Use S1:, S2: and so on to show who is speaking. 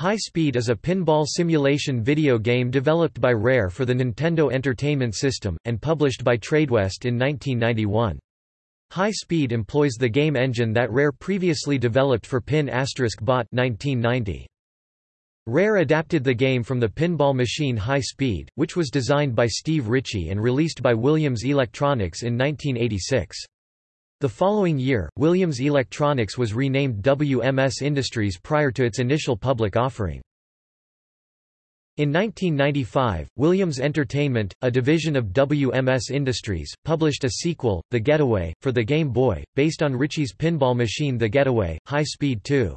S1: High Speed is a pinball simulation video game developed by Rare for the Nintendo Entertainment System, and published by Tradewest in 1991. High Speed employs the game engine that Rare previously developed for Pin Bot 1990. Rare adapted the game from the pinball machine High Speed, which was designed by Steve Ritchie and released by Williams Electronics in 1986. The following year, Williams Electronics was renamed WMS Industries prior to its initial public offering. In 1995, Williams Entertainment, a division of WMS Industries, published a sequel, The Getaway, for the Game Boy, based on Ritchie's pinball machine The Getaway, High Speed 2.